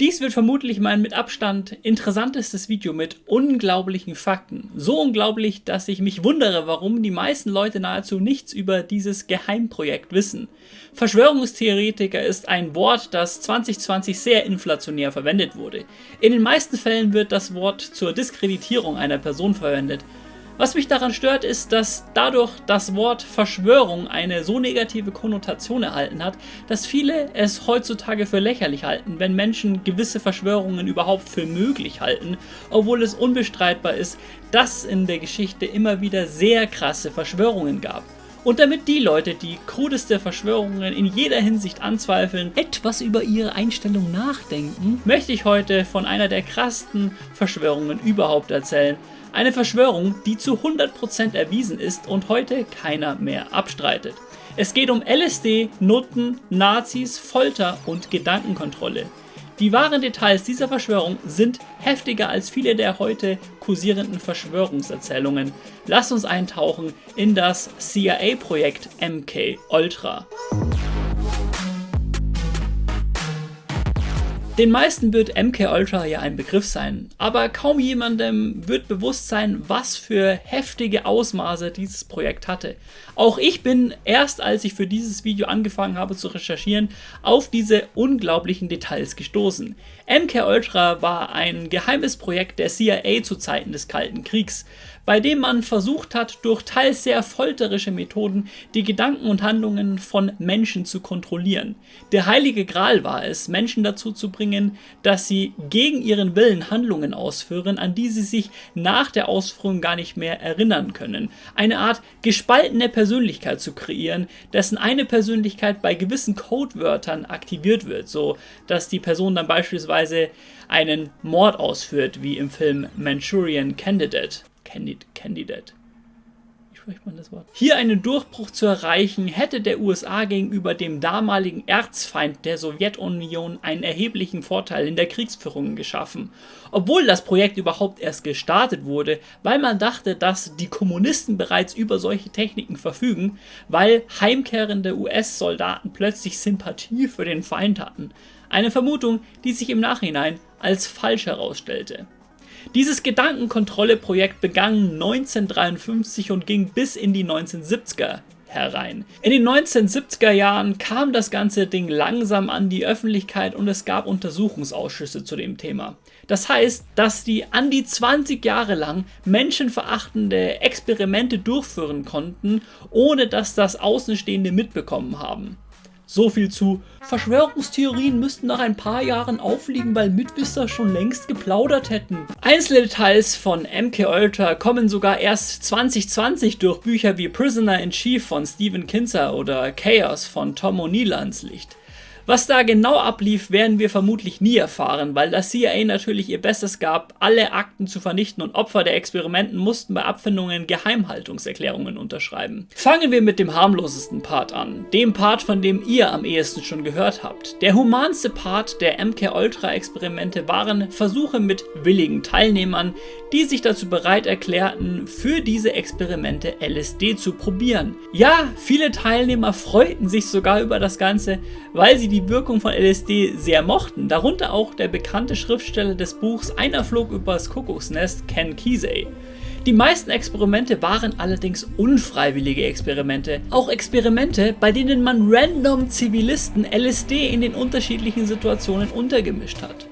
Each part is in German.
Dies wird vermutlich mein mit Abstand interessantestes Video mit unglaublichen Fakten. So unglaublich, dass ich mich wundere, warum die meisten Leute nahezu nichts über dieses Geheimprojekt wissen. Verschwörungstheoretiker ist ein Wort, das 2020 sehr inflationär verwendet wurde. In den meisten Fällen wird das Wort zur Diskreditierung einer Person verwendet. Was mich daran stört, ist, dass dadurch das Wort Verschwörung eine so negative Konnotation erhalten hat, dass viele es heutzutage für lächerlich halten, wenn Menschen gewisse Verschwörungen überhaupt für möglich halten, obwohl es unbestreitbar ist, dass es in der Geschichte immer wieder sehr krasse Verschwörungen gab. Und damit die Leute, die krudeste Verschwörungen in jeder Hinsicht anzweifeln, etwas über ihre Einstellung nachdenken, möchte ich heute von einer der krassesten Verschwörungen überhaupt erzählen, eine Verschwörung, die zu 100% erwiesen ist und heute keiner mehr abstreitet. Es geht um LSD, Nutten, Nazis, Folter und Gedankenkontrolle. Die wahren Details dieser Verschwörung sind heftiger als viele der heute kursierenden Verschwörungserzählungen. Lasst uns eintauchen in das CIA-Projekt MK Ultra. Den meisten wird MK Ultra ja ein Begriff sein, aber kaum jemandem wird bewusst sein, was für heftige Ausmaße dieses Projekt hatte. Auch ich bin erst als ich für dieses Video angefangen habe zu recherchieren, auf diese unglaublichen Details gestoßen. MK Ultra war ein geheimes Projekt der CIA zu Zeiten des Kalten Kriegs bei dem man versucht hat, durch teils sehr folterische Methoden die Gedanken und Handlungen von Menschen zu kontrollieren. Der heilige Gral war es, Menschen dazu zu bringen, dass sie gegen ihren Willen Handlungen ausführen, an die sie sich nach der Ausführung gar nicht mehr erinnern können. Eine Art gespaltene Persönlichkeit zu kreieren, dessen eine Persönlichkeit bei gewissen Codewörtern aktiviert wird, so dass die Person dann beispielsweise einen Mord ausführt, wie im Film Manchurian Candidate. Candidate. Spricht man das Wort? Hier einen Durchbruch zu erreichen, hätte der USA gegenüber dem damaligen Erzfeind der Sowjetunion einen erheblichen Vorteil in der Kriegsführung geschaffen. Obwohl das Projekt überhaupt erst gestartet wurde, weil man dachte, dass die Kommunisten bereits über solche Techniken verfügen, weil heimkehrende US-Soldaten plötzlich Sympathie für den Feind hatten. Eine Vermutung, die sich im Nachhinein als falsch herausstellte. Dieses Gedankenkontrolle-Projekt begann 1953 und ging bis in die 1970er herein. In den 1970er Jahren kam das ganze Ding langsam an die Öffentlichkeit und es gab Untersuchungsausschüsse zu dem Thema. Das heißt, dass die an die 20 Jahre lang menschenverachtende Experimente durchführen konnten, ohne dass das Außenstehende mitbekommen haben. So viel zu Verschwörungstheorien müssten nach ein paar Jahren aufliegen, weil Mitwisser schon längst geplaudert hätten. Einzelne Details von MK Ultra kommen sogar erst 2020 durch Bücher wie Prisoner in Chief von Stephen Kinzer oder Chaos von Tom O'Neill ans Licht. Was da genau ablief, werden wir vermutlich nie erfahren, weil das CIA natürlich ihr Bestes gab, alle Akten zu vernichten und Opfer der Experimenten mussten bei Abfindungen Geheimhaltungserklärungen unterschreiben. Fangen wir mit dem harmlosesten Part an, dem Part, von dem ihr am ehesten schon gehört habt. Der humanste Part der MK-Ultra-Experimente waren Versuche mit willigen Teilnehmern, die sich dazu bereit erklärten, für diese Experimente LSD zu probieren. Ja, viele Teilnehmer freuten sich sogar über das Ganze, weil sie die Wirkung von LSD sehr mochten, darunter auch der bekannte Schriftsteller des Buchs Einer flog übers Kuckucksnest, Ken Kesey. Die meisten Experimente waren allerdings unfreiwillige Experimente. Auch Experimente, bei denen man random Zivilisten LSD in den unterschiedlichen Situationen untergemischt hat.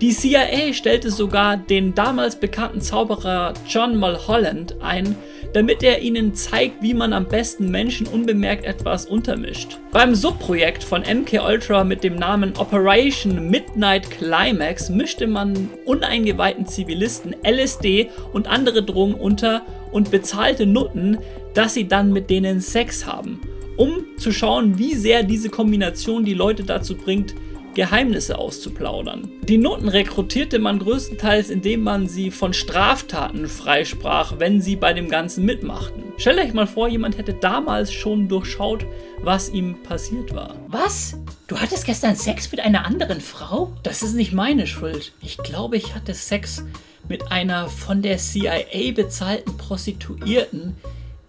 Die CIA stellte sogar den damals bekannten Zauberer John Mulholland ein, damit er ihnen zeigt, wie man am besten Menschen unbemerkt etwas untermischt. Beim Subprojekt von MK Ultra mit dem Namen Operation Midnight Climax mischte man uneingeweihten Zivilisten LSD und andere Drogen unter und bezahlte Nutten, dass sie dann mit denen Sex haben, um zu schauen, wie sehr diese Kombination die Leute dazu bringt, Geheimnisse auszuplaudern. Die Noten rekrutierte man größtenteils, indem man sie von Straftaten freisprach, wenn sie bei dem Ganzen mitmachten. Stellt euch mal vor, jemand hätte damals schon durchschaut, was ihm passiert war. Was? Du hattest gestern Sex mit einer anderen Frau? Das ist nicht meine Schuld. Ich glaube, ich hatte Sex mit einer von der CIA bezahlten Prostituierten,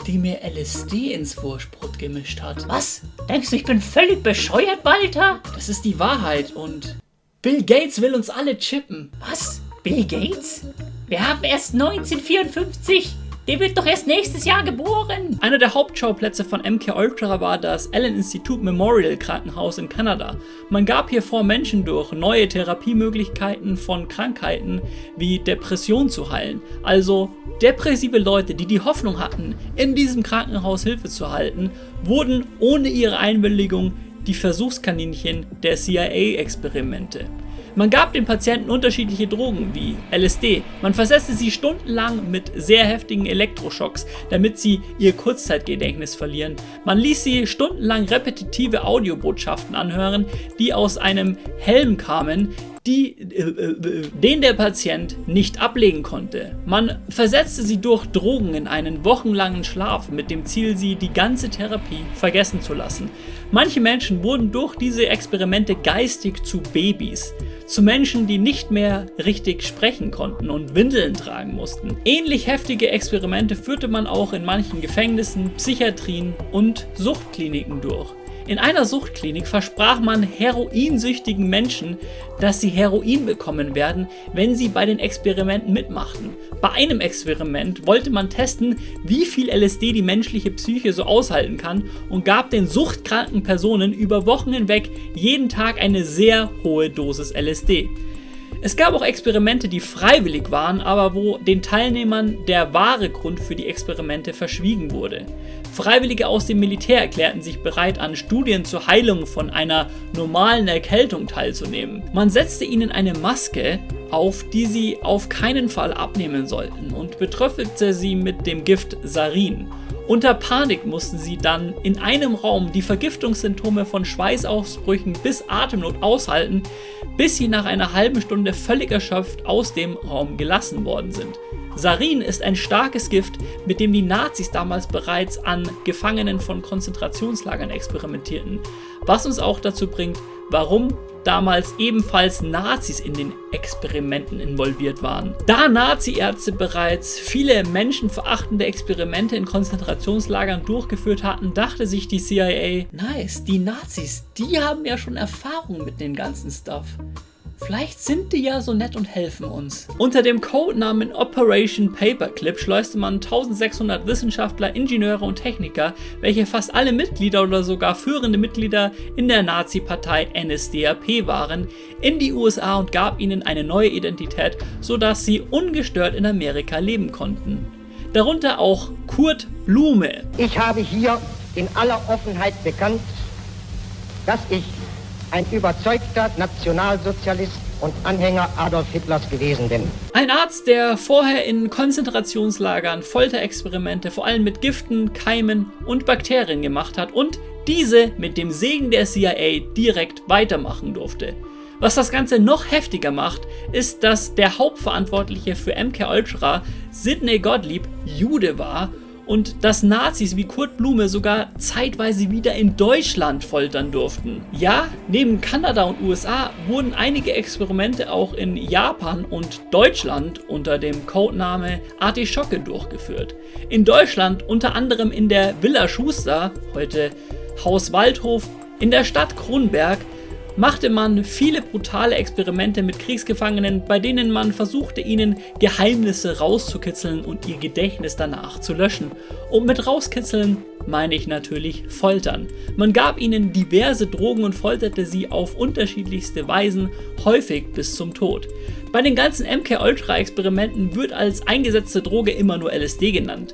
die mir LSD ins Wurstbrot gemischt hat. Was? Denkst du, ich bin völlig bescheuert, Walter? Das ist die Wahrheit und Bill Gates will uns alle chippen. Was? Bill Gates? Wir haben erst 1954. Der wird doch erst nächstes Jahr geboren. Einer der Hauptschauplätze von MK Ultra war das Allen Institute Memorial Krankenhaus in Kanada. Man gab hier vor, Menschen durch neue Therapiemöglichkeiten von Krankheiten wie Depression zu heilen. Also depressive Leute, die die Hoffnung hatten, in diesem Krankenhaus Hilfe zu halten, wurden ohne ihre Einwilligung die Versuchskaninchen der CIA-Experimente. Man gab den Patienten unterschiedliche Drogen wie LSD. Man versetzte sie stundenlang mit sehr heftigen Elektroschocks, damit sie ihr Kurzzeitgedächtnis verlieren. Man ließ sie stundenlang repetitive Audiobotschaften anhören, die aus einem Helm kamen, die, äh, äh, den der Patient nicht ablegen konnte. Man versetzte sie durch Drogen in einen wochenlangen Schlaf mit dem Ziel, sie die ganze Therapie vergessen zu lassen. Manche Menschen wurden durch diese Experimente geistig zu Babys, zu Menschen, die nicht mehr richtig sprechen konnten und Windeln tragen mussten. Ähnlich heftige Experimente führte man auch in manchen Gefängnissen, Psychiatrien und Suchtkliniken durch. In einer Suchtklinik versprach man heroinsüchtigen Menschen, dass sie Heroin bekommen werden, wenn sie bei den Experimenten mitmachten. Bei einem Experiment wollte man testen, wie viel LSD die menschliche Psyche so aushalten kann und gab den suchtkranken Personen über Wochen hinweg jeden Tag eine sehr hohe Dosis LSD. Es gab auch Experimente, die freiwillig waren, aber wo den Teilnehmern der wahre Grund für die Experimente verschwiegen wurde. Freiwillige aus dem Militär erklärten sich bereit, an Studien zur Heilung von einer normalen Erkältung teilzunehmen. Man setzte ihnen eine Maske auf, die sie auf keinen Fall abnehmen sollten und betröpfelte sie mit dem Gift Sarin. Unter Panik mussten sie dann in einem Raum die Vergiftungssymptome von Schweißausbrüchen bis Atemnot aushalten, bis sie nach einer halben Stunde völlig erschöpft aus dem Raum gelassen worden sind. Sarin ist ein starkes Gift, mit dem die Nazis damals bereits an Gefangenen von Konzentrationslagern experimentierten, was uns auch dazu bringt, warum damals ebenfalls Nazis in den Experimenten involviert waren. Da Nazi-Ärzte bereits viele menschenverachtende Experimente in Konzentrationslagern durchgeführt hatten, dachte sich die CIA, nice, die Nazis, die haben ja schon Erfahrung mit dem ganzen Stuff. Vielleicht sind die ja so nett und helfen uns. Unter dem Codenamen Operation Paperclip schleuste man 1600 Wissenschaftler, Ingenieure und Techniker, welche fast alle Mitglieder oder sogar führende Mitglieder in der Nazi-Partei NSDAP waren, in die USA und gab ihnen eine neue Identität, sodass sie ungestört in Amerika leben konnten. Darunter auch Kurt Blume. Ich habe hier in aller Offenheit bekannt, dass ich ein überzeugter Nationalsozialist und Anhänger Adolf Hitlers gewesen bin. Ein Arzt, der vorher in Konzentrationslagern Folterexperimente vor allem mit Giften, Keimen und Bakterien gemacht hat und diese mit dem Segen der CIA direkt weitermachen durfte. Was das Ganze noch heftiger macht, ist, dass der Hauptverantwortliche für MK Ultra, Sidney Gottlieb, Jude war und dass Nazis wie Kurt Blume sogar zeitweise wieder in Deutschland foltern durften. Ja, neben Kanada und USA wurden einige Experimente auch in Japan und Deutschland unter dem Codename Artischocke durchgeführt. In Deutschland unter anderem in der Villa Schuster, heute Haus Waldhof, in der Stadt Kronberg machte man viele brutale Experimente mit Kriegsgefangenen, bei denen man versuchte, ihnen Geheimnisse rauszukitzeln und ihr Gedächtnis danach zu löschen. Und mit rauskitzeln meine ich natürlich foltern. Man gab ihnen diverse Drogen und folterte sie auf unterschiedlichste Weisen, häufig bis zum Tod. Bei den ganzen MK-Ultra-Experimenten wird als eingesetzte Droge immer nur LSD genannt.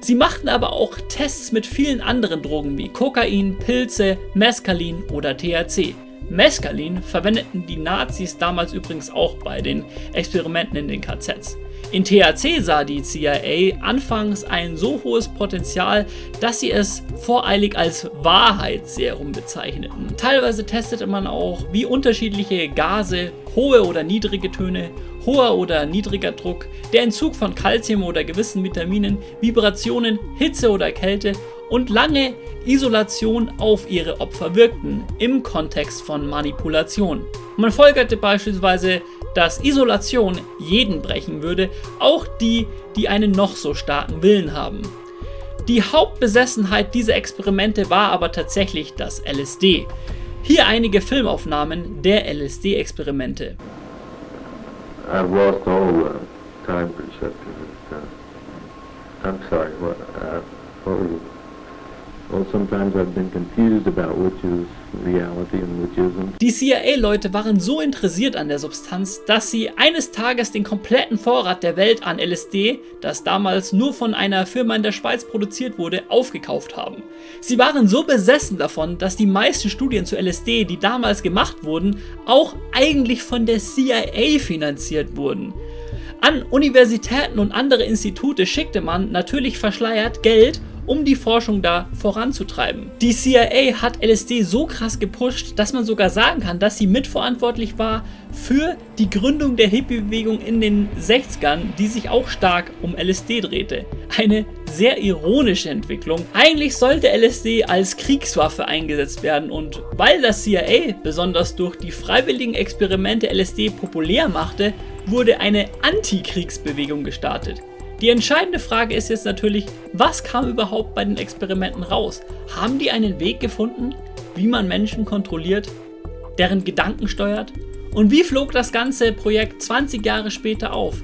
Sie machten aber auch Tests mit vielen anderen Drogen wie Kokain, Pilze, Mescalin oder THC. Mescalin verwendeten die Nazis damals übrigens auch bei den Experimenten in den KZs. In THC sah die CIA anfangs ein so hohes Potenzial, dass sie es voreilig als Wahrheitsserum bezeichneten. Teilweise testete man auch, wie unterschiedliche Gase, hohe oder niedrige Töne, hoher oder niedriger Druck, der Entzug von Kalzium oder gewissen Vitaminen, Vibrationen, Hitze oder Kälte und lange Isolation auf ihre Opfer wirkten, im Kontext von Manipulation. Man folgerte beispielsweise, dass Isolation jeden brechen würde, auch die, die einen noch so starken Willen haben. Die Hauptbesessenheit dieser Experimente war aber tatsächlich das LSD. Hier einige Filmaufnahmen der LSD-Experimente. I've lost all uh, time perception. I'm sorry. What? Uh, what Die CIA-Leute waren so interessiert an der Substanz, dass sie eines Tages den kompletten Vorrat der Welt an LSD, das damals nur von einer Firma in der Schweiz produziert wurde, aufgekauft haben. Sie waren so besessen davon, dass die meisten Studien zu LSD, die damals gemacht wurden, auch eigentlich von der CIA finanziert wurden. An Universitäten und andere Institute schickte man natürlich verschleiert Geld um die Forschung da voranzutreiben. Die CIA hat LSD so krass gepusht, dass man sogar sagen kann, dass sie mitverantwortlich war für die Gründung der Hippie-Bewegung in den 60ern, die sich auch stark um LSD drehte. Eine sehr ironische Entwicklung. Eigentlich sollte LSD als Kriegswaffe eingesetzt werden und weil das CIA besonders durch die freiwilligen Experimente LSD populär machte, wurde eine Antikriegsbewegung gestartet. Die entscheidende Frage ist jetzt natürlich, was kam überhaupt bei den Experimenten raus? Haben die einen Weg gefunden, wie man Menschen kontrolliert, deren Gedanken steuert? Und wie flog das ganze Projekt 20 Jahre später auf?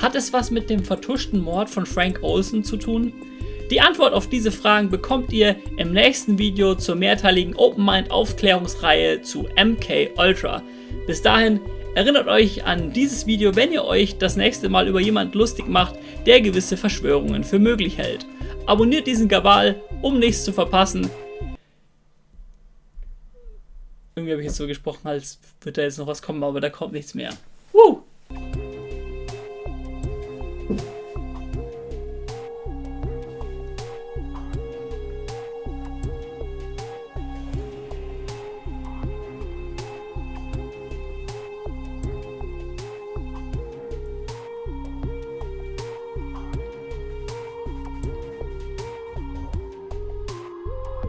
Hat es was mit dem vertuschten Mord von Frank Olson zu tun? Die Antwort auf diese Fragen bekommt ihr im nächsten Video zur mehrteiligen Open Mind Aufklärungsreihe zu MK Ultra. Bis dahin Erinnert euch an dieses Video, wenn ihr euch das nächste Mal über jemand lustig macht, der gewisse Verschwörungen für möglich hält. Abonniert diesen Gabal, um nichts zu verpassen. Irgendwie habe ich jetzt so gesprochen, als würde da jetzt noch was kommen, aber da kommt nichts mehr.